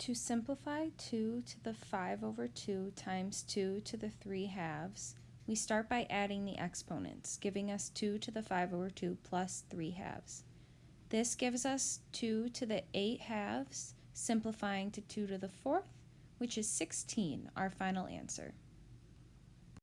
To simplify 2 to the 5 over 2 times 2 to the 3 halves, we start by adding the exponents, giving us 2 to the 5 over 2 plus 3 halves. This gives us 2 to the 8 halves, simplifying to 2 to the 4th, which is 16, our final answer.